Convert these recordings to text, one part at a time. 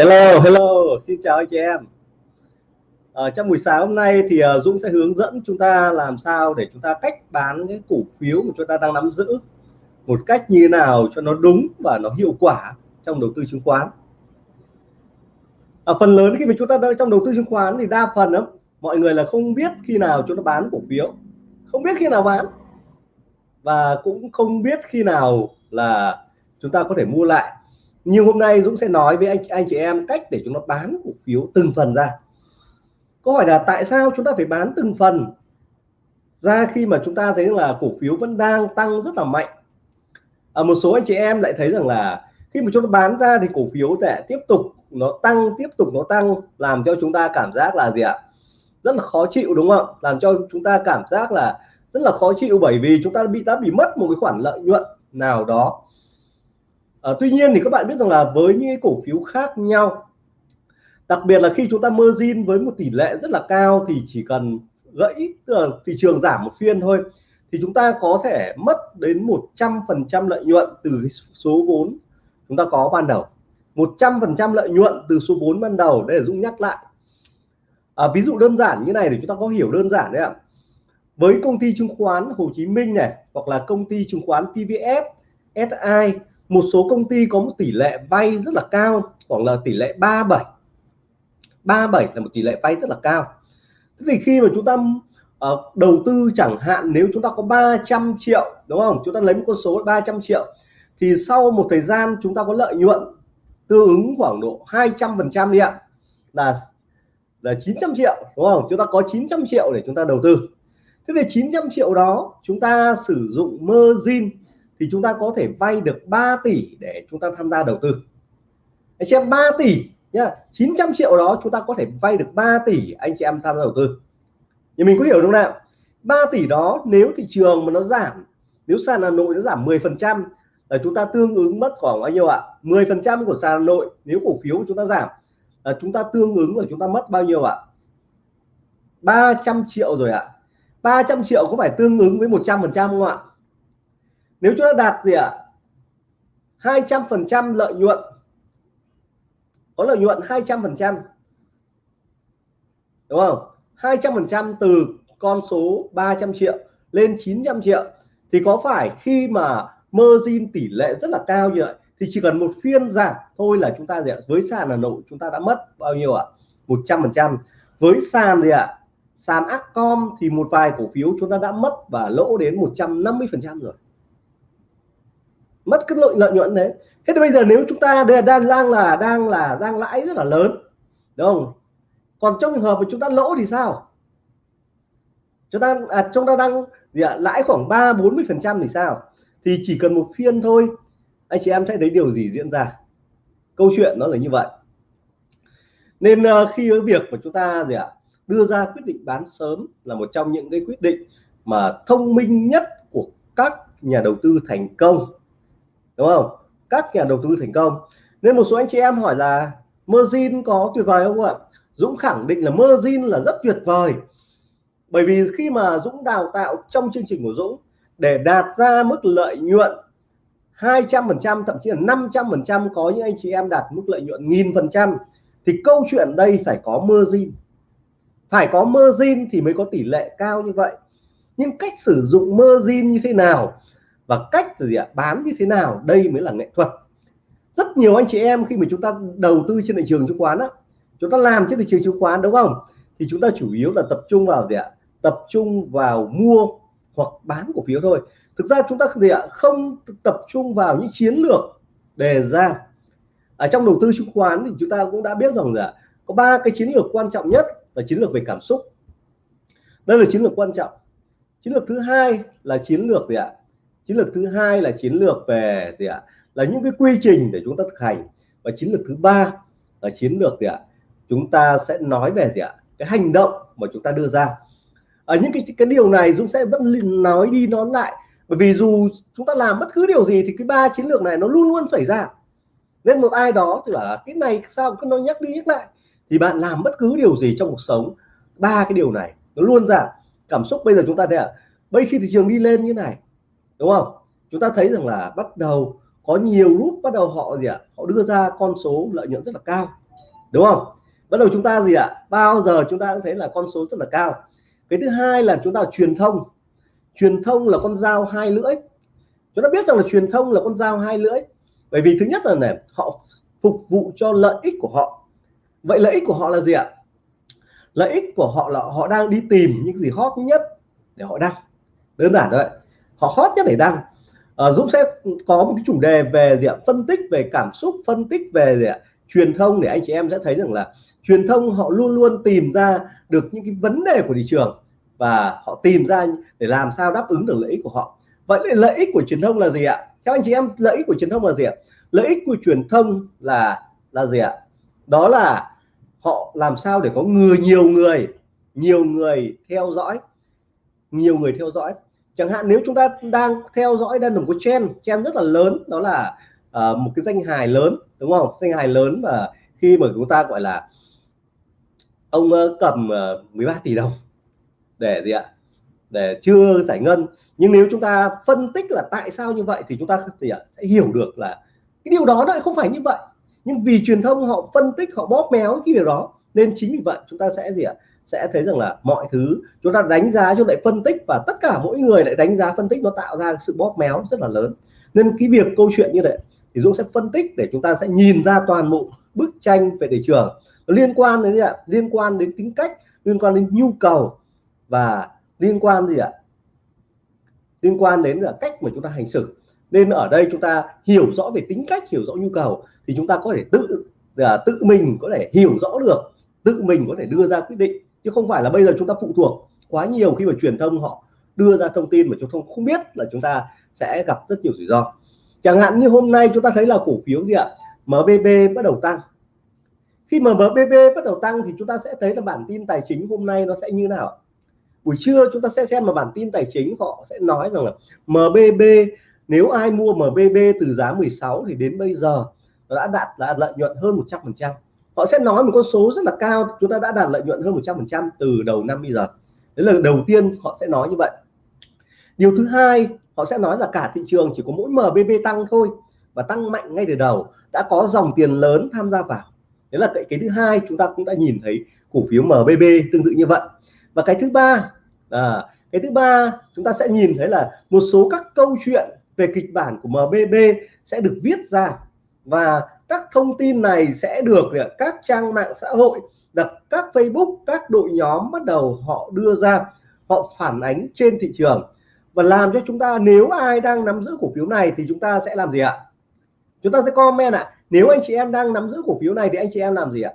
Hello, hello, xin chào anh chị em. À, trong buổi sáng hôm nay thì uh, Dũng sẽ hướng dẫn chúng ta làm sao để chúng ta cách bán cái cổ phiếu mà chúng ta đang nắm giữ một cách như nào cho nó đúng và nó hiệu quả trong đầu tư chứng khoán. À, phần lớn khi mà chúng ta đang trong đầu tư chứng khoán thì đa phần lắm mọi người là không biết khi nào chúng ta bán cổ phiếu, không biết khi nào bán và cũng không biết khi nào là chúng ta có thể mua lại nhưng hôm nay Dũng sẽ nói với anh anh chị em cách để chúng ta bán cổ phiếu từng phần ra. Câu hỏi là tại sao chúng ta phải bán từng phần? Ra khi mà chúng ta thấy là cổ phiếu vẫn đang tăng rất là mạnh. Ở một số anh chị em lại thấy rằng là khi mà chúng ta bán ra thì cổ phiếu sẽ tiếp tục, nó tăng, tiếp tục nó tăng, làm cho chúng ta cảm giác là gì ạ? Rất là khó chịu, đúng không làm cho chúng ta cảm giác là rất là khó chịu bởi vì chúng ta bị đã bị mất một cái khoản lợi nhuận nào đó à, tuy nhiên thì các bạn biết rằng là với những cổ phiếu khác nhau đặc biệt là khi chúng ta margin với một tỷ lệ rất là cao thì chỉ cần gãy tức là thị trường giảm một phiên thôi thì chúng ta có thể mất đến 100% lợi nhuận từ số vốn chúng ta có ban đầu. 100% lợi nhuận từ số vốn ban đầu để Dũng nhắc lại. À, ví dụ đơn giản như này để chúng ta có hiểu đơn giản đấy ạ. Với công ty chứng khoán Hồ Chí Minh này hoặc là công ty chứng khoán PVS SI một số công ty có một tỷ lệ vay rất là cao khoảng là tỷ lệ 37 37 là một tỷ lệ vay rất là cao. Thế thì khi mà chúng ta uh, đầu tư chẳng hạn nếu chúng ta có 300 triệu đúng không? Chúng ta lấy một con số 300 triệu thì sau một thời gian chúng ta có lợi nhuận tương ứng khoảng độ 200 phần trăm đi ạ là là 900 triệu đúng không? Chúng ta có 900 triệu để chúng ta đầu tư. Thế thì 900 triệu đó chúng ta sử dụng margin thì chúng ta có thể vay được 3 tỷ để chúng ta tham gia đầu tư. Anh chị em 3 tỷ nhá 900 triệu đó chúng ta có thể vay được 3 tỷ anh chị em tham gia đầu tư. Thì mình có hiểu đúng không nào? 3 tỷ đó nếu thị trường mà nó giảm, nếu sàn Hà Nội nó giảm 10 phần trăm, là chúng ta tương ứng mất khoảng bao nhiêu ạ? 10 phần trăm của sàn Hà Nội. Nếu cổ phiếu chúng ta giảm, là chúng ta tương ứng là chúng ta mất bao nhiêu ạ? 300 triệu rồi ạ. 300 triệu có phải tương ứng với 100 phần trăm không ạ? Nếu chúng ta đạt gì ạ? 200 phần trăm lợi nhuận. Có lợi nhuận 200 phần trăm. Đúng không? 200 phần trăm từ con số 300 triệu lên 900 triệu. Thì có phải khi mà margin tỷ lệ rất là cao như vậy, thì chỉ cần một phiên giảm thôi là chúng ta gì ạ? Với sàn Hà Nội chúng ta đã mất bao nhiêu ạ? 100 phần trăm. Với sàn gì ạ? Sàn Accom thì một vài cổ phiếu chúng ta đã mất và lỗ đến 150 phần trăm rồi mất cái lợi lợi nhuận đấy. Thế thì bây giờ nếu chúng ta đang đang là đang là đang lãi rất là lớn đúng không? Còn trong trường hợp mà chúng ta lỗ thì sao? Chúng ta à, chúng ta đang gì ạ? Lãi khoảng ba bốn mươi phần trăm thì sao? Thì chỉ cần một phiên thôi. Anh chị em thấy thấy điều gì diễn ra? Câu chuyện nó là như vậy. Nên uh, khi với việc mà chúng ta gì ạ? Đưa ra quyết định bán sớm là một trong những cái quyết định mà thông minh nhất của các nhà đầu tư thành công đúng không? Các nhà đầu tư thành công. Nên một số anh chị em hỏi là, margin có tuyệt vời không ạ? Dũng khẳng định là margin là rất tuyệt vời. Bởi vì khi mà Dũng đào tạo trong chương trình của Dũng, để đạt ra mức lợi nhuận 200% thậm chí là 500% có những anh chị em đạt mức lợi nhuận nghìn phần trăm, thì câu chuyện đây phải có margin. Phải có margin thì mới có tỷ lệ cao như vậy. Nhưng cách sử dụng margin như thế nào? Và cách gì ạ? Bán như thế nào? Đây mới là nghệ thuật. Rất nhiều anh chị em khi mà chúng ta đầu tư trên thị trường chứng khoán á, chúng ta làm trên thị trường chứng khoán đúng không? Thì chúng ta chủ yếu là tập trung vào gì ạ? Tập trung vào mua hoặc bán cổ phiếu thôi. Thực ra chúng ta gì ạ? Không tập trung vào những chiến lược đề ra. Ở trong đầu tư chứng khoán thì chúng ta cũng đã biết rằng là có ba cái chiến lược quan trọng nhất là chiến lược về cảm xúc. Đây là chiến lược quan trọng. Chiến lược thứ hai là chiến lược gì ạ? Chiến lược thứ hai là chiến lược về gì ạ? Là những cái quy trình để chúng ta thực hành. Và chiến lược thứ ba là chiến lược gì ạ? Chúng ta sẽ nói về gì ạ? Cái hành động mà chúng ta đưa ra. Ở những cái cái điều này Dũng sẽ vẫn nói đi nói lại. Bởi vì dù chúng ta làm bất cứ điều gì thì cái ba chiến lược này nó luôn luôn xảy ra. Nên một ai đó thì bảo là, cái này sao cứ nó nhắc đi nhắc lại? Thì bạn làm bất cứ điều gì trong cuộc sống, ba cái điều này nó luôn ra. Cảm xúc bây giờ chúng ta thấy à bây khi thị trường đi lên như này đúng không? Chúng ta thấy rằng là bắt đầu có nhiều lúc bắt đầu họ gì ạ? Họ đưa ra con số lợi nhuận rất là cao. Đúng không? Bắt đầu chúng ta gì ạ? Bao giờ chúng ta cũng thấy là con số rất là cao. Cái thứ hai là chúng ta truyền thông. Truyền thông là con dao hai lưỡi. Chúng ta biết rằng là truyền thông là con dao hai lưỡi. Bởi vì thứ nhất là này, họ phục vụ cho lợi ích của họ. Vậy lợi ích của họ là gì ạ? Lợi ích của họ là họ đang đi tìm những gì hot nhất để họ đăng. Đơn giản thôi họ hot nhất để đăng. À, Dũng sẽ có một cái chủ đề về gì ạ? Phân tích về cảm xúc phân tích về gì ạ? Truyền thông để anh chị em sẽ thấy rằng là truyền thông họ luôn luôn tìm ra được những cái vấn đề của thị trường và họ tìm ra để làm sao đáp ứng được lợi ích của họ. Vậy lợi ích của truyền thông là gì ạ? Theo anh chị em lợi ích của truyền thông là gì ạ? Lợi ích của truyền thông là là gì ạ? Đó là họ làm sao để có người nhiều người nhiều người theo dõi nhiều người theo dõi chẳng hạn nếu chúng ta đang theo dõi đang đồng có trend trend rất là lớn đó là uh, một cái danh hài lớn đúng không? Danh hài lớn mà khi mà chúng ta gọi là ông uh, cầm ờ, uh, 13 tỷ đồng để gì ạ? Để chưa giải ngân. Nhưng nếu chúng ta phân tích là tại sao như vậy thì chúng ta thì à, sẽ hiểu được là cái điều đó lại không phải như vậy. Nhưng vì truyền thông họ phân tích họ bóp méo cái điều đó nên chính vì vậy chúng ta sẽ gì ạ? Sẽ thấy rằng là mọi thứ chúng ta đánh giá, chúng lại phân tích và tất cả mỗi người lại đánh giá, phân tích nó tạo ra sự bóp méo rất là lớn. Nên cái việc câu chuyện như vậy thì Dũng sẽ phân tích để chúng ta sẽ nhìn ra toàn bộ bức tranh về thị trường. Nó liên quan đến gì ạ? Liên quan đến tính cách, liên quan đến nhu cầu và liên quan gì ạ? Liên quan đến là cách mà chúng ta hành xử. Nên ở đây chúng ta hiểu rõ về tính cách, hiểu rõ nhu cầu thì chúng ta có thể tự là tự mình có thể hiểu rõ được, tự mình có thể đưa ra quyết định chứ không phải là bây giờ chúng ta phụ thuộc quá nhiều khi mà truyền thông họ đưa ra thông tin mà chúng không không biết là chúng ta sẽ gặp rất nhiều rủi ro. Chẳng hạn như hôm nay chúng ta thấy là cổ phiếu gì ạ? MBB bắt đầu tăng. Khi mà MBB bắt đầu tăng thì chúng ta sẽ thấy là bản tin tài chính hôm nay nó sẽ như nào buổi trưa chúng ta sẽ xem mà bản tin tài chính họ sẽ nói rằng là MBB nếu ai mua MBB từ giá 16 thì đến bây giờ nó đã đạt là lợi nhuận hơn 100 phần trăm họ sẽ nói một con số rất là cao chúng ta đã đạt lợi nhuận hơn 100% từ đầu năm bây giờ. Đấy là đầu tiên họ sẽ nói như vậy. Điều thứ hai họ sẽ nói là cả thị trường chỉ có mỗi MBB tăng thôi và tăng mạnh ngay từ đầu đã có dòng tiền lớn tham gia vào. Đấy là cái, cái thứ hai chúng ta cũng đã nhìn thấy cổ phiếu MBB tương tự như vậy. Và cái thứ ba à, cái thứ ba chúng ta sẽ nhìn thấy là một số các câu chuyện về kịch bản của MBB sẽ được viết ra và các thông tin này sẽ được các trang mạng xã hội các Facebook, các đội nhóm bắt đầu họ đưa ra, họ phản ánh trên thị trường. Và làm cho chúng ta, nếu ai đang nắm giữ cổ phiếu này thì chúng ta sẽ làm gì ạ? Chúng ta sẽ comment ạ. Nếu anh chị em đang nắm giữ cổ phiếu này thì anh chị em làm gì ạ?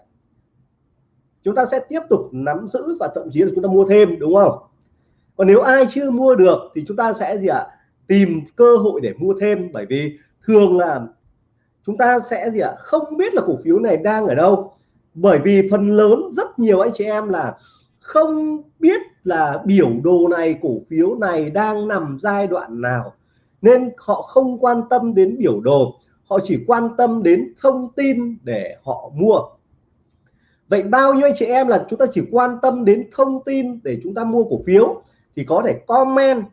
Chúng ta sẽ tiếp tục nắm giữ và thậm chí là chúng ta mua thêm, đúng không? Còn nếu ai chưa mua được thì chúng ta sẽ gì ạ? Tìm cơ hội để mua thêm, bởi vì thường là chúng ta sẽ gì ạ? Không biết là cổ phiếu này đang ở đâu. Bởi vì phần lớn, rất nhiều anh chị em là không biết là biểu đồ này, cổ phiếu này đang nằm giai đoạn nào. Nên họ không quan tâm đến biểu đồ. Họ chỉ quan tâm đến thông tin để họ mua. Vậy bao nhiêu anh chị em là chúng ta chỉ quan tâm đến thông tin để chúng ta mua cổ phiếu? Thì có thể comment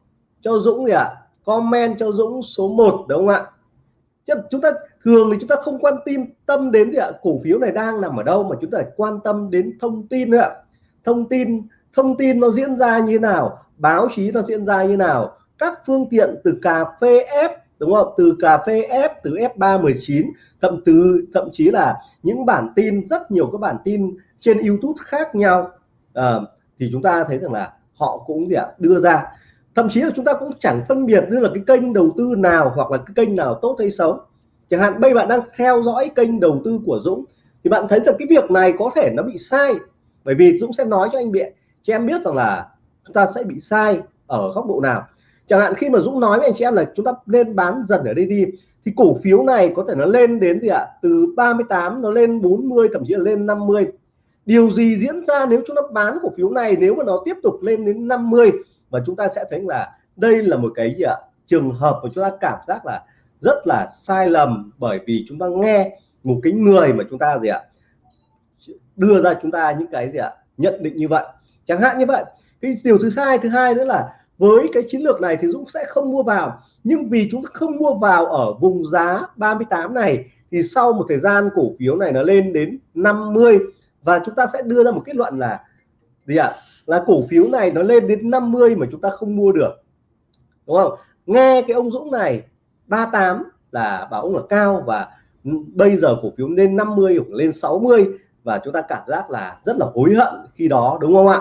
cho Dũng gì ạ. À? comment cho Dũng số 1 đúng không ạ? Chúng ta thường thì chúng ta không quan tâm tâm đến gì ạ? Cổ phiếu này đang nằm ở đâu mà chúng ta phải quan tâm đến thông tin nữa thông tin thông tin nó diễn ra như nào? Báo chí nó diễn ra như nào? Các phương tiện từ cà phê F đúng không? Từ cà phê F từ F319 thậm từ thậm chí là những bản tin rất nhiều các bản tin trên YouTube khác nhau. À, thì chúng ta thấy rằng là họ cũng gì ạ? Đưa ra. Thậm chí là chúng ta cũng chẳng phân biệt như là cái kênh đầu tư nào hoặc là cái kênh nào tốt hay xấu chẳng hạn, bây bạn đang theo dõi kênh đầu tư của Dũng, thì bạn thấy rằng cái việc này có thể nó bị sai. Bởi vì Dũng sẽ nói cho anh biện cho em biết rằng là chúng ta sẽ bị sai ở góc độ nào. Chẳng hạn, khi mà Dũng nói với anh chị em là chúng ta nên bán dần ở đây đi, thì cổ phiếu này có thể nó lên đến gì ạ? Từ 38 nó lên 40 thậm chí là lên 50 điều gì diễn ra nếu chúng ta bán cổ phiếu này, nếu mà nó tiếp tục lên đến 50 và chúng ta sẽ thấy là đây là một cái gì ạ? Trường hợp mà chúng ta cảm giác là rất là sai lầm bởi vì chúng ta nghe một cái người mà chúng ta gì ạ, đưa ra chúng ta những cái gì ạ, nhận định như vậy. Chẳng hạn như vậy, cái điều thứ sai thứ hai nữa là với cái chiến lược này thì Dũng sẽ không mua vào. Nhưng vì chúng ta không mua vào ở vùng giá 38 này, thì sau một thời gian cổ phiếu này nó lên đến 50 và chúng ta sẽ đưa ra một kết luận là gì ạ à? là cổ phiếu này nó lên đến 50 mà chúng ta không mua được. Đúng không? Nghe cái ông Dũng này 38 là báo là cao và bây giờ cổ phiếu lên 50 hoặc lên 60 và chúng ta cảm giác là rất là hối hận khi đó, đúng không ạ?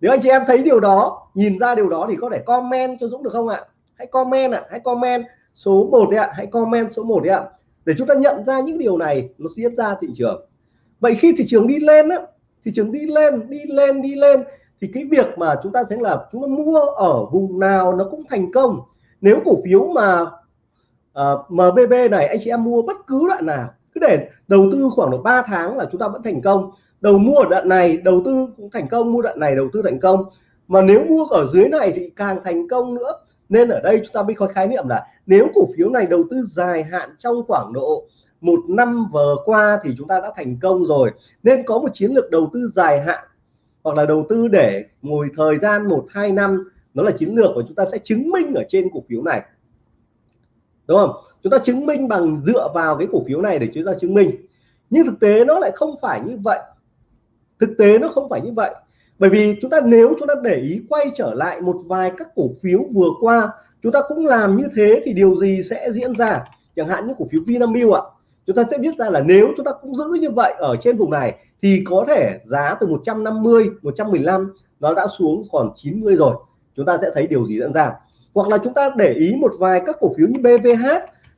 Nếu anh chị em thấy điều đó, nhìn ra điều đó thì có thể comment cho Dũng được không ạ? Hãy comment ạ, hãy comment số 1 đấy ạ, hãy comment số 1 đấy ạ, để chúng ta nhận ra những điều này, nó diễn ra thị trường. Vậy khi thị trường đi lên á, thị trường đi lên đi lên đi lên, thì cái việc mà chúng ta thấy là chúng ta mua ở vùng nào nó cũng thành công. Nếu cổ phiếu mà Ờ, uh, MBB này anh chị em mua bất cứ đoạn nào. Cứ để đầu tư khoảng độ 3 tháng là chúng ta vẫn thành công. Đầu mua ở đoạn này đầu tư cũng thành công mua đoạn này đầu tư thành công. Mà nếu mua ở dưới này thì càng thành công nữa. Nên ở đây chúng ta mới có khái niệm là nếu cổ phiếu này đầu tư dài hạn trong khoảng độ một năm vừa qua thì chúng ta đã thành công rồi. Nên có một chiến lược đầu tư dài hạn hoặc là đầu tư để ngồi thời gian một hai năm nó là chiến lược và chúng ta sẽ chứng minh ở trên cổ phiếu này đúng không? Chúng ta chứng minh bằng dựa vào cái cổ phiếu này để chúng ta chứng minh. Nhưng thực tế nó lại không phải như vậy. Thực tế nó không phải như vậy. Bởi vì chúng ta nếu chúng ta để ý quay trở lại một vài các cổ phiếu vừa qua, chúng ta cũng làm như thế thì điều gì sẽ diễn ra? Chẳng hạn như cổ phiếu Vinamilk ạ. Chúng ta sẽ biết ra là nếu chúng ta cũng giữ như vậy ở trên vùng này thì có thể giá từ 150 115 nó đã xuống còn 90 rồi. Chúng ta sẽ thấy điều gì diễn ra? Hoặc là chúng ta để ý một vài các cổ phiếu như BVH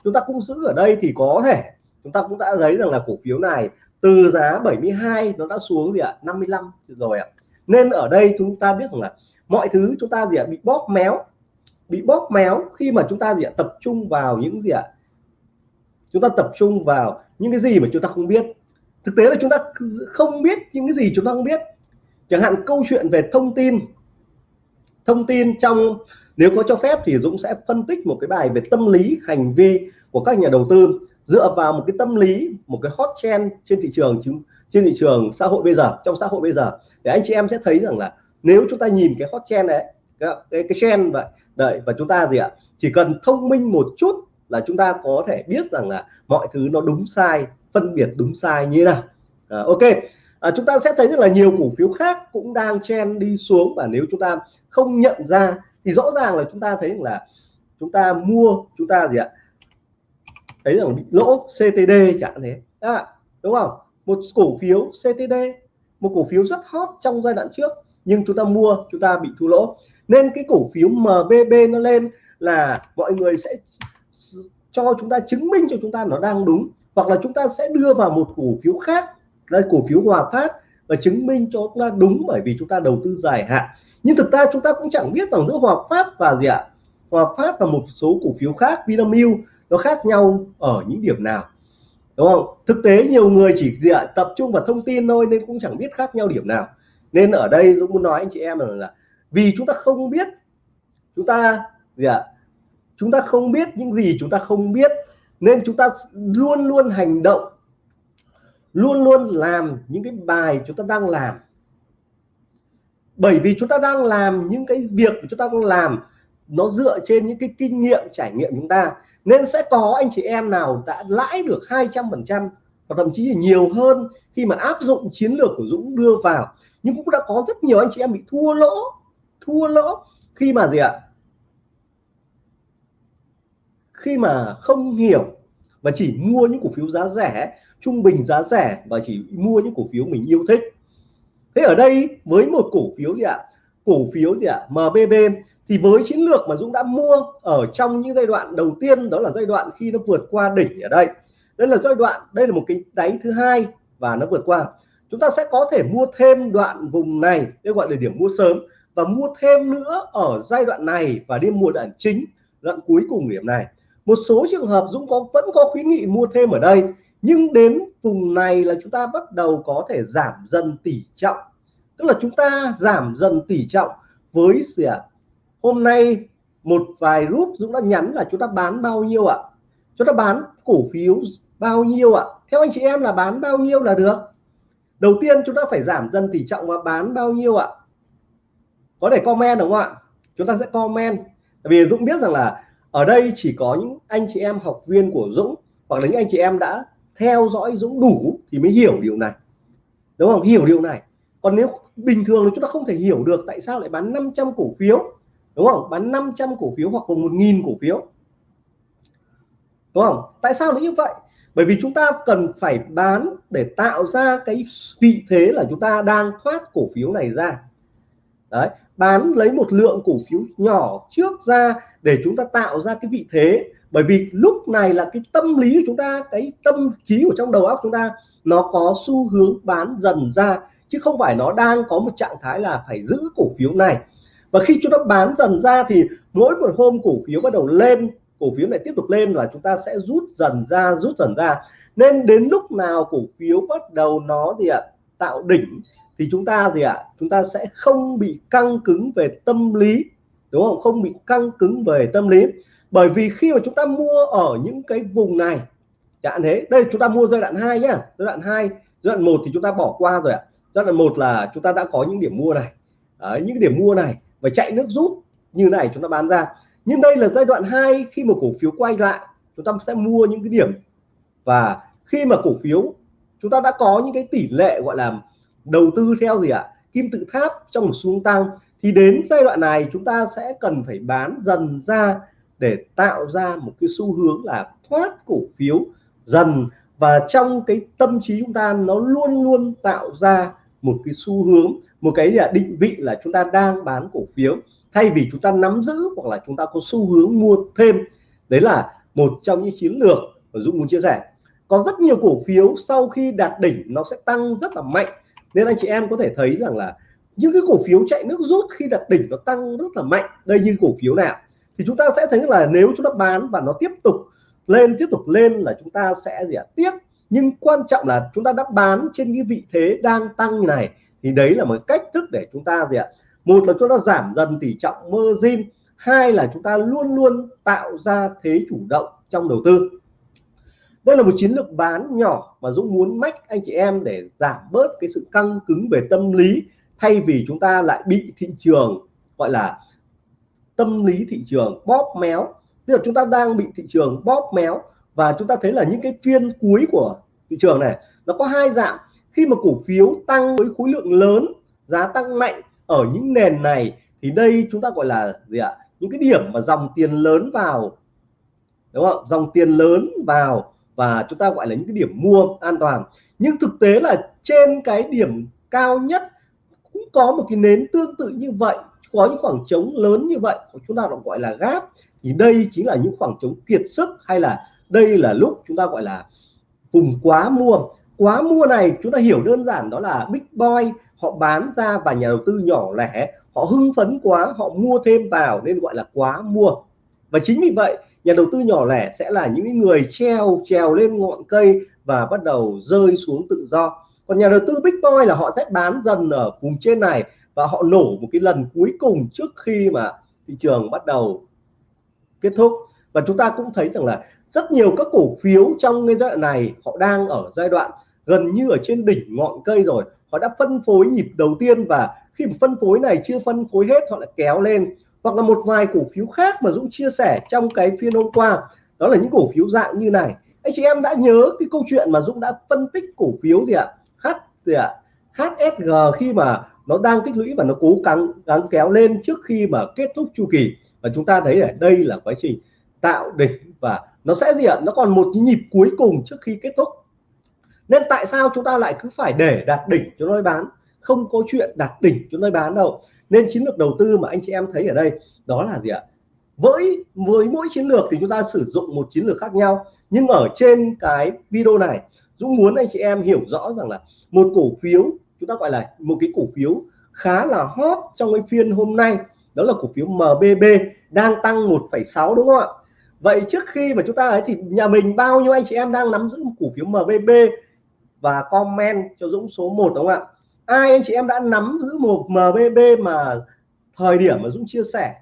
chúng ta cũng giữ ở đây thì có thể. Chúng ta cũng đã thấy rằng là cổ phiếu này từ giá 72 nó đã xuống gì ạ? 55 rồi ạ. Nên ở đây chúng ta biết rằng là mọi thứ chúng ta gì ạ? Bị bóp méo. Bị bóp méo khi mà chúng ta gì ạ? Tập trung vào những gì ạ? Chúng ta tập trung vào những cái gì mà chúng ta không biết. Thực tế là chúng ta không biết những cái gì chúng ta không biết. Chẳng hạn câu chuyện về thông tin thông tin trong nếu có cho phép thì Dũng sẽ phân tích một cái bài về tâm lý hành vi của các nhà đầu tư dựa vào một cái tâm lý một cái hot trend trên thị trường trên thị trường xã hội bây giờ trong xã hội bây giờ. Để anh chị em sẽ thấy rằng là nếu chúng ta nhìn cái hot trend đấy cái cái, cái trend vậy đợi và chúng ta gì ạ? Chỉ cần thông minh một chút là chúng ta có thể biết rằng là mọi thứ nó đúng sai phân biệt đúng sai như thế nào. À, ok à, chúng ta sẽ thấy rất là nhiều cổ phiếu khác cũng đang chen đi xuống và nếu chúng ta không nhận ra thì rõ ràng là chúng ta thấy là chúng ta mua chúng ta gì ạ thấy rằng bị lỗ CTD chẳng thế à, đúng không một cổ phiếu CTD một cổ phiếu rất hot trong giai đoạn trước nhưng chúng ta mua chúng ta bị thua lỗ nên cái cổ phiếu MBB nó lên là mọi người sẽ cho chúng ta chứng minh cho chúng ta nó đang đúng hoặc là chúng ta sẽ đưa vào một cổ phiếu khác là cổ phiếu Hòa Phát và chứng minh cho chúng ta đúng bởi vì chúng ta đầu tư dài hạn. Nhưng thực ra chúng ta cũng chẳng biết rằng giữa Hòa Phát và gì ạ? Hòa Phát và một số cổ phiếu khác Vinamilk nó khác nhau ở những điểm nào? Đúng không? Thực tế nhiều người chỉ gì ạ? Tập trung vào thông tin thôi nên cũng chẳng biết khác nhau điểm nào. Nên ở đây tôi muốn nói anh chị em là, là vì chúng ta không biết chúng ta gì ạ? Chúng ta không biết những gì chúng ta không biết nên chúng ta luôn luôn hành động luôn luôn làm những cái bài chúng ta đang làm. Bởi vì chúng ta đang làm những cái việc chúng ta đang làm, nó dựa trên những cái kinh nghiệm, trải nghiệm chúng ta. Nên sẽ có anh chị em nào đã lãi được 200 phần trăm và thậm chí là nhiều hơn khi mà áp dụng chiến lược của Dũng đưa vào. Nhưng cũng đã có rất nhiều anh chị em bị thua lỗ thua lỗ khi mà gì ạ? Khi mà không hiểu và chỉ mua những cổ phiếu giá rẻ, trung bình giá rẻ và chỉ mua những cổ phiếu mình yêu thích. Thế ở đây với một cổ phiếu gì ạ? Cổ phiếu gì ạ? MBB thì với chiến lược mà Dũng đã mua ở trong những giai đoạn đầu tiên, đó là giai đoạn khi nó vượt qua đỉnh ở đây. Đây là giai đoạn, đây là một cái đáy thứ hai và nó vượt qua. Chúng ta sẽ có thể mua thêm đoạn vùng này, đây gọi là điểm mua sớm, và mua thêm nữa ở giai đoạn này và đi mua đoạn chính, đoạn cuối cùng điểm này một số trường hợp Dũng có, vẫn có khuyến nghị mua thêm ở đây, nhưng đến vùng này là chúng ta bắt đầu có thể giảm dần tỷ trọng. Tức là chúng ta giảm dần tỷ trọng với gì ạ, hôm nay một vài group Dũng đã nhắn là chúng ta bán bao nhiêu ạ? Chúng ta bán cổ phiếu bao nhiêu ạ? Theo anh chị em là bán bao nhiêu là được? Đầu tiên chúng ta phải giảm dần tỷ trọng và bán bao nhiêu ạ? Có thể comment đúng không ạ? Chúng ta sẽ comment. Vì Dũng biết rằng là ở đây chỉ có những anh chị em học viên của Dũng, hoặc là những anh chị em đã theo dõi Dũng đủ thì mới hiểu điều này. Đúng không? Hiểu điều này. Còn nếu bình thường thì chúng ta không thể hiểu được tại sao lại bán 500 cổ phiếu. Đúng không? Bán 500 cổ phiếu hoặc là một nghìn cổ phiếu. Đúng không? Tại sao lại như vậy? Bởi vì chúng ta cần phải bán để tạo ra cái vị thế là chúng ta đang thoát cổ phiếu này ra. Đấy bán lấy một lượng cổ phiếu nhỏ trước ra để chúng ta tạo ra cái vị thế. Bởi vì lúc này là cái tâm lý của chúng ta, cái tâm trí của trong đầu óc chúng ta, nó có xu hướng bán dần ra, chứ không phải nó đang có một trạng thái là phải giữ cổ phiếu này. Và khi chúng ta bán dần ra thì mỗi một hôm cổ phiếu bắt đầu lên, cổ phiếu này tiếp tục lên là chúng ta sẽ rút dần ra, rút dần ra. Nên đến lúc nào cổ phiếu bắt đầu nó gì ạ, tạo đỉnh thì chúng ta gì ạ? Chúng ta sẽ không bị căng cứng về tâm lý đúng không? Không bị căng cứng về tâm lý. Bởi vì khi mà chúng ta mua ở những cái vùng này chẳng thế đây chúng ta mua giai đoạn 2 nhá. Giai đoạn 2 giai đoạn 1 thì chúng ta bỏ qua rồi ạ. Giai đoạn 1 là chúng ta đã có những điểm mua này. Đấy, những điểm mua này và chạy nước rút như này chúng ta bán ra. Nhưng đây là giai đoạn 2 khi mà cổ phiếu quay lại chúng ta sẽ mua những cái điểm. Và khi mà cổ phiếu chúng ta đã có những cái tỷ lệ gọi là đầu tư theo gì ạ? Kim tự tháp trong một xu tăng. Thì đến giai đoạn này, chúng ta sẽ cần phải bán dần ra để tạo ra một cái xu hướng là thoát cổ phiếu dần. Và trong cái tâm trí chúng ta, nó luôn luôn tạo ra một cái xu hướng, một cái định vị là chúng ta đang bán cổ phiếu. Thay vì chúng ta nắm giữ hoặc là chúng ta có xu hướng mua thêm. Đấy là một trong những chiến lược mà Dũng muốn chia sẻ. Có rất nhiều cổ phiếu sau khi đạt đỉnh, nó sẽ tăng rất là mạnh nên anh chị em có thể thấy rằng là những cái cổ phiếu chạy nước rút khi đặt đỉnh nó tăng rất là mạnh. Đây như cổ phiếu nào? Thì chúng ta sẽ thấy là nếu chúng ta bán và nó tiếp tục lên, tiếp tục lên là chúng ta sẽ gì ạ? Tiếc. Nhưng quan trọng là chúng ta đã bán trên cái vị thế đang tăng như này, thì đấy là một cách thức để chúng ta gì ạ? Một là chúng ta giảm dần tỷ trọng margin. Hai là chúng ta luôn luôn tạo ra thế chủ động trong đầu tư đây là một chiến lược bán nhỏ mà Dũng muốn mách anh chị em để giảm bớt cái sự căng cứng về tâm lý, thay vì chúng ta lại bị thị trường, gọi là, tâm lý thị trường bóp méo. Tức là chúng ta đang bị thị trường bóp méo và chúng ta thấy là những cái phiên cuối của thị trường này, nó có hai dạng. Khi mà cổ phiếu tăng với khối lượng lớn, giá tăng mạnh ở những nền này, thì đây chúng ta gọi là gì ạ? Những cái điểm mà dòng tiền lớn vào, đúng không? Dòng tiền lớn vào và chúng ta gọi là những cái điểm mua an toàn. Nhưng thực tế là trên cái điểm cao nhất cũng có một cái nến tương tự như vậy, có những khoảng trống lớn như vậy chúng ta gọi là gáp thì đây chính là những khoảng trống kiệt sức hay là đây là lúc chúng ta gọi là vùng quá mua. Quá mua này chúng ta hiểu đơn giản đó là big boy, họ bán ra và nhà đầu tư nhỏ lẻ, họ hưng phấn quá, họ mua thêm vào nên gọi là quá mua. Và chính vì vậy nhà đầu tư nhỏ lẻ sẽ là những người treo, trèo lên ngọn cây và bắt đầu rơi xuống tự do. Còn nhà đầu tư big boy là họ sẽ bán dần ở vùng trên này và họ nổ một cái lần cuối cùng trước khi mà thị trường bắt đầu kết thúc. Và chúng ta cũng thấy rằng là rất nhiều các cổ phiếu trong cái giai đoạn này, họ đang ở giai đoạn gần như ở trên đỉnh ngọn cây rồi. Họ đã phân phối nhịp đầu tiên và khi mà phân phối này chưa phân phối hết, họ lại kéo lên hoặc là một vài cổ phiếu khác mà Dũng chia sẻ trong cái phiên hôm qua. Đó là những cổ phiếu dạng như này. Anh chị em đã nhớ cái câu chuyện mà Dũng đã phân tích cổ phiếu gì ạ? H, gì ạ? HSG khi mà nó đang tích lũy và nó cố gắng gắng kéo lên trước khi mà kết thúc chu kỳ. Và chúng ta thấy ở đây là quá trình tạo đỉnh và nó sẽ gì ạ? Nó còn một cái nhịp cuối cùng trước khi kết thúc. Nên tại sao chúng ta lại cứ phải để đạt đỉnh cho nó bán? Không có chuyện đạt đỉnh chúng tôi bán đâu. Nên chiến lược đầu tư mà anh chị em thấy ở đây đó là gì ạ? Với với mỗi chiến lược thì chúng ta sử dụng một chiến lược khác nhau. Nhưng ở trên cái video này Dũng muốn anh chị em hiểu rõ rằng là một cổ phiếu chúng ta gọi là một cái cổ phiếu khá là hot trong cái phiên hôm nay đó là cổ phiếu MBB đang tăng 1,6 đúng không ạ? Vậy trước khi mà chúng ta ấy thì nhà mình bao nhiêu anh chị em đang nắm giữ một cổ phiếu MBB và comment cho Dũng số 1 đúng không ạ? Ai anh chị em đã nắm giữ một MBB mà thời điểm mà Dũng chia sẻ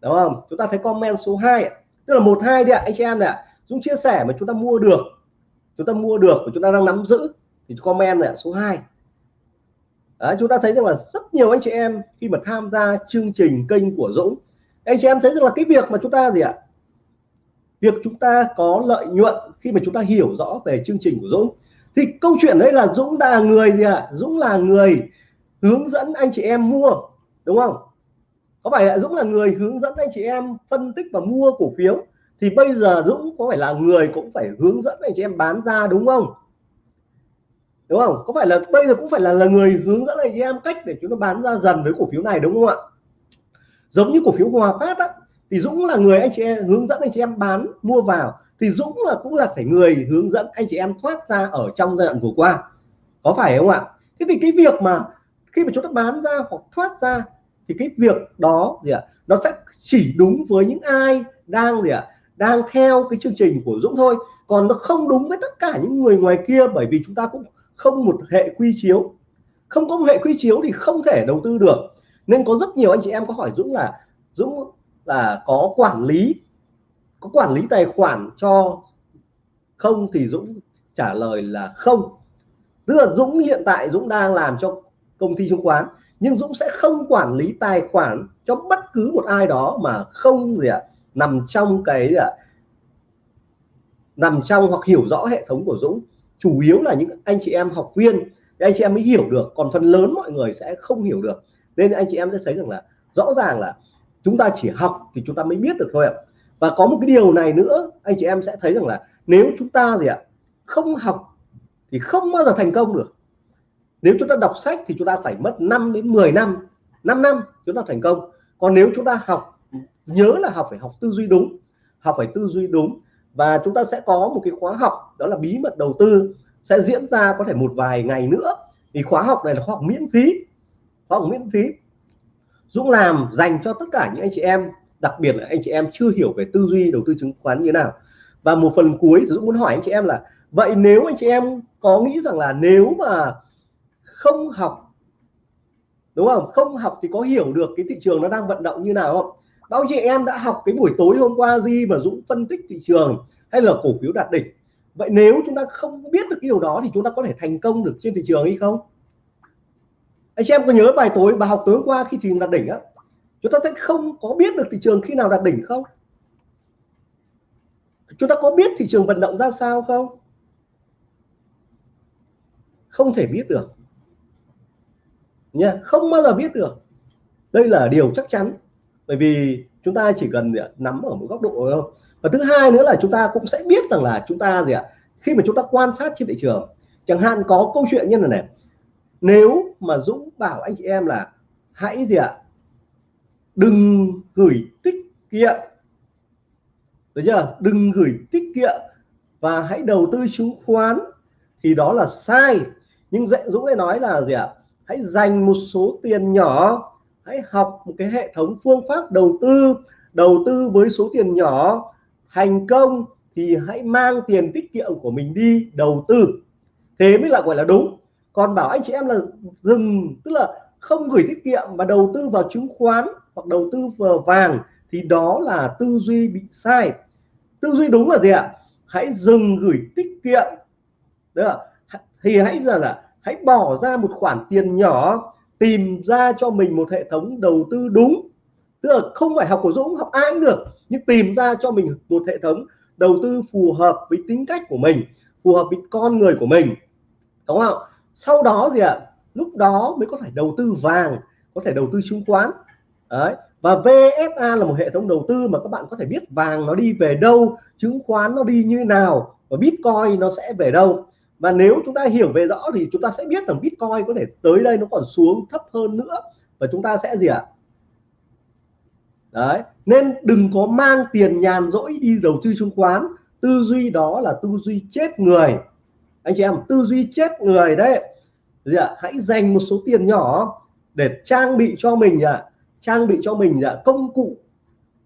đúng không? Chúng ta thấy comment số 2 tức là một hai đi ạ anh chị em này Dũng chia sẻ mà chúng ta mua được chúng ta mua được và chúng ta đang nắm giữ thì comment là số 2 Đấy, chúng ta thấy rằng là rất nhiều anh chị em khi mà tham gia chương trình kênh của Dũng anh chị em thấy rằng là cái việc mà chúng ta gì ạ? Việc chúng ta có lợi nhuận khi mà chúng ta hiểu rõ về chương trình của Dũng thì câu chuyện đấy là Dũng là người gì ạ? À? Dũng là người hướng dẫn anh chị em mua, đúng không? Có phải là Dũng là người hướng dẫn anh chị em phân tích và mua cổ phiếu? Thì bây giờ Dũng có phải là người cũng phải hướng dẫn anh chị em bán ra, đúng không? Đúng không? Có phải là, bây giờ cũng phải là là người hướng dẫn anh chị em cách để chúng ta bán ra dần với cổ phiếu này, đúng không ạ? Giống như cổ phiếu Hòa Phát á, thì Dũng là người anh chị em hướng dẫn anh chị em bán, mua vào thì Dũng là cũng là phải người hướng dẫn anh chị em thoát ra ở trong giai đoạn vừa qua. Có phải không ạ? Thế thì cái việc mà khi mà chúng ta bán ra hoặc thoát ra, thì cái việc đó gì ạ? Nó sẽ chỉ đúng với những ai đang gì ạ? Đang theo cái chương trình của Dũng thôi. Còn nó không đúng với tất cả những người ngoài kia, bởi vì chúng ta cũng không một hệ quy chiếu. Không có một hệ quy chiếu thì không thể đầu tư được. Nên có rất nhiều anh chị em có hỏi Dũng là Dũng là có quản lý có quản lý tài khoản cho không thì Dũng trả lời là không. Tức là Dũng hiện tại Dũng đang làm cho công ty chứng khoán, nhưng Dũng sẽ không quản lý tài khoản cho bất cứ một ai đó mà không gì ạ, nằm trong cái gì ạ nằm trong hoặc hiểu rõ hệ thống của Dũng. Chủ yếu là những anh chị em học viên, thì anh chị em mới hiểu được, còn phần lớn mọi người sẽ không hiểu được. Nên anh chị em sẽ thấy rằng là rõ ràng là chúng ta chỉ học thì chúng ta mới biết được thôi ạ và có một cái điều này nữa, anh chị em sẽ thấy rằng là nếu chúng ta gì ạ, không học thì không bao giờ thành công được. Nếu chúng ta đọc sách thì chúng ta phải mất 5 đến 10 năm 5 năm chúng ta thành công. Còn nếu chúng ta học, nhớ là học phải học tư duy đúng, học phải tư duy đúng. Và chúng ta sẽ có một cái khóa học, đó là bí mật đầu tư, sẽ diễn ra có thể một vài ngày nữa. Thì khóa học này là khóa học miễn phí, khóa học miễn phí, Dũng làm dành cho tất cả những anh chị em đặc biệt là anh chị em chưa hiểu về tư duy đầu tư chứng khoán như thế nào. Và một phần cuối Dũng muốn hỏi anh chị em là, vậy nếu anh chị em có nghĩ rằng là nếu mà không học, đúng không? Không học thì có hiểu được cái thị trường nó đang vận động như nào không? Bao chị em đã học cái buổi tối hôm qua gì mà Dũng phân tích thị trường hay là cổ phiếu đạt đỉnh? Vậy nếu chúng ta không biết được cái điều đó thì chúng ta có thể thành công được trên thị trường hay không? Anh chị em có nhớ bài tối, bài học tối hôm qua khi thị trường đạt đỉnh á? Chúng ta sẽ không có biết được thị trường khi nào đạt đỉnh không? Chúng ta có biết thị trường vận động ra sao không? Không thể biết được. Nha, không bao giờ biết được. Đây là điều chắc chắn. Bởi vì chúng ta chỉ cần dạ, nắm ở một góc độ thôi. Và thứ hai nữa là chúng ta cũng sẽ biết rằng là chúng ta gì ạ khi mà chúng ta quan sát trên thị trường, chẳng hạn có câu chuyện như là này. Nếu mà Dũng bảo anh chị em là hãy gì ạ đừng gửi tiết kiệm. Được chưa? Đừng gửi tiết kiệm. Và hãy đầu tư chứng khoán. Thì đó là sai. Nhưng dạy Dũng lại nói là gì ạ? Hãy dành một số tiền nhỏ. Hãy học một cái hệ thống phương pháp đầu tư. Đầu tư với số tiền nhỏ. Thành công thì hãy mang tiền tiết kiệm của mình đi đầu tư. Thế mới là gọi là đúng. Còn bảo anh chị em là dừng. Tức là không gửi tiết kiệm mà đầu tư vào chứng khoán hoặc đầu tư vào vàng thì đó là tư duy bị sai. Tư duy đúng là gì ạ? Hãy dừng gửi tiết kiệm. Được thì hãy là, là hãy bỏ ra một khoản tiền nhỏ tìm ra cho mình một hệ thống đầu tư đúng. Tức là không phải học của Dũng học ai cũng được nhưng tìm ra cho mình một hệ thống đầu tư phù hợp với tính cách của mình phù hợp với con người của mình. Đúng không? Sau đó gì ạ? Lúc đó mới có thể đầu tư vàng, có thể đầu tư chứng khoán. Đấy. Và VSA là một hệ thống đầu tư mà các bạn có thể biết vàng nó đi về đâu, chứng khoán nó đi như nào, và Bitcoin nó sẽ về đâu. Và nếu chúng ta hiểu về rõ thì chúng ta sẽ biết rằng Bitcoin có thể tới đây nó còn xuống thấp hơn nữa, và chúng ta sẽ gì ạ? Đấy. Nên đừng có mang tiền nhàn rỗi đi đầu tư chứng khoán. Tư duy đó là tư duy chết người. Anh chị em, tư duy chết người đấy gì ạ? Hãy dành một số tiền nhỏ để trang bị cho mình ạ. Trang bị cho mình ạ, công cụ.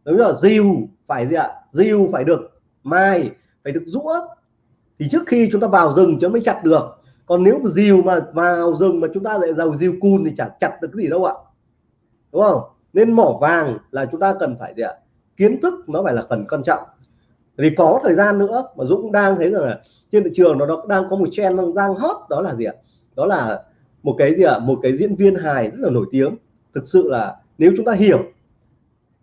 Đúng là dìu, phải gì ạ? Dìu phải được mai, phải được rũa. Thì trước khi chúng ta vào rừng chúng mới chặt được. Còn nếu mà dìu mà vào rừng mà chúng ta lại giàu dìu cùn thì chả chặt được cái gì đâu ạ. Đúng không? Nên mỏ vàng là chúng ta cần phải gì ạ? Kiến thức nó phải là phần quan trọng. Vì có thời gian nữa mà Dũng đang thấy rằng là trên thị trường nó đang có một trend đang hot, đó là gì ạ? Đó là một cái gì ạ? Một cái diễn viên hài rất là nổi tiếng. Thực sự là nếu chúng ta hiểu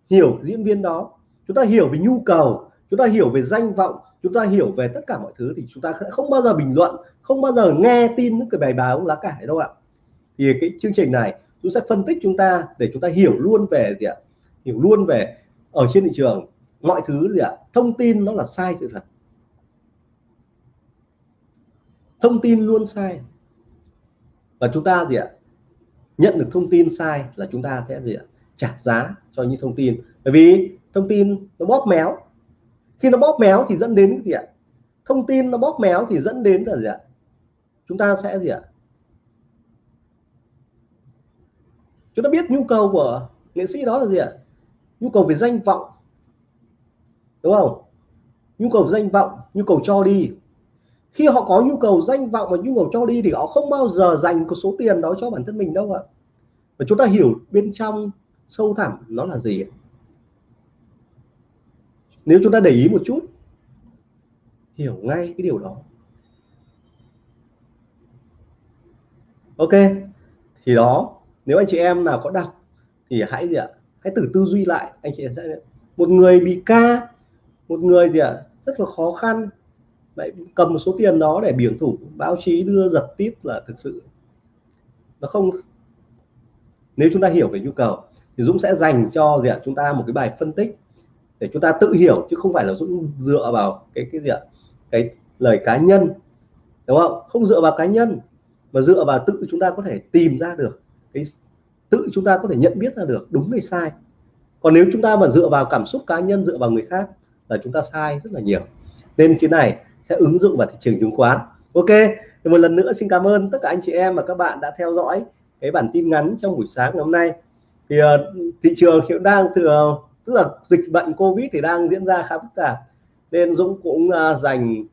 hiểu diễn viên đó, chúng ta hiểu về nhu cầu, chúng ta hiểu về danh vọng, chúng ta hiểu về tất cả mọi thứ thì chúng ta sẽ không bao giờ bình luận, không bao giờ nghe tin những cái bài báo lá cải đâu ạ. Thì cái chương trình này, chúng sẽ phân tích chúng ta để chúng ta hiểu luôn về gì ạ? Hiểu luôn về ở trên thị trường mọi thứ gì ạ? Thông tin nó là sai sự thật. Thông tin luôn sai và chúng ta gì ạ? Nhận được thông tin sai là chúng ta sẽ gì ạ? Trả giá cho những thông tin. Bởi vì thông tin nó bóp méo. Khi nó bóp méo thì dẫn đến cái gì ạ? Thông tin nó bóp méo thì dẫn đến là gì ạ? Chúng ta sẽ gì ạ? Chúng ta biết nhu cầu của nghệ sĩ đó là gì ạ? Nhu cầu về danh vọng. Đúng không? Nhu cầu danh vọng, nhu cầu cho đi khi họ có nhu cầu, danh vọng và nhu cầu cho đi thì họ không bao giờ dành cái số tiền đó cho bản thân mình đâu ạ. Và chúng ta hiểu bên trong sâu thẳm nó là gì nếu chúng ta để ý một chút, hiểu ngay cái điều đó. Ok, thì đó, nếu anh chị em nào có đọc thì hãy gì ạ, hãy thử tư duy lại, anh chị sẽ một người bị ca, một người gì ạ, rất là khó khăn lại cầm một số tiền đó để biển thủ, báo chí đưa giật tít là thực sự. Nó không, nếu chúng ta hiểu về nhu cầu, thì Dũng sẽ dành cho gì ạ? Chúng ta một cái bài phân tích để chúng ta tự hiểu, chứ không phải là Dũng dựa vào cái cái gì ạ? Cái lời cá nhân, đúng không? Không dựa vào cá nhân, mà dựa vào tự chúng ta có thể tìm ra được, cái tự chúng ta có thể nhận biết ra được đúng hay sai. Còn nếu chúng ta mà dựa vào cảm xúc cá nhân, dựa vào người khác là chúng ta sai rất là nhiều. Nên cái này sẽ ứng dụng vào thị trường chứng khoán. Ok thì một lần nữa xin cảm ơn tất cả anh chị em và các bạn đã theo dõi cái bản tin ngắn trong buổi sáng ngày hôm nay. Thì uh, thị trường hiện đang thừa ờ, tức là dịch bệnh covid thì đang diễn ra khá phức tạp nên Dũng cũng uh, dành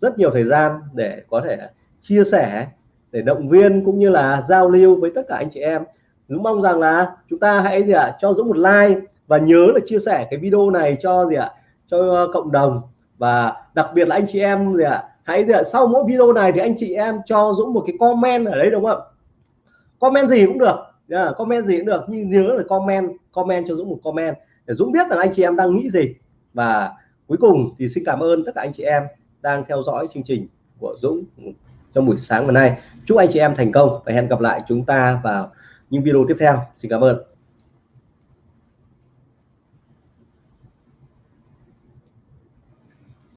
rất nhiều thời gian để có thể chia sẻ để động viên cũng như là giao lưu với tất cả anh chị em. Dũng mong rằng là chúng ta hãy gì ạ à, cho Dũng một like và nhớ là chia sẻ cái video này cho gì ạ à, cho cộng đồng và đặc biệt là anh chị em gì ạ? À, hãy gì ạ? Sau mỗi video này thì anh chị em cho Dũng một cái comment ở đấy đúng không? Comment gì cũng được. Yeah, comment gì cũng được. Nhưng nhớ là comment comment cho Dũng một comment để Dũng biết rằng anh chị em đang nghĩ gì. Và cuối cùng thì xin cảm ơn tất cả anh chị em đang theo dõi chương trình của Dũng trong buổi sáng hôm nay. Chúc anh chị em thành công và hẹn gặp lại chúng ta vào những video tiếp theo. Xin cảm ơn.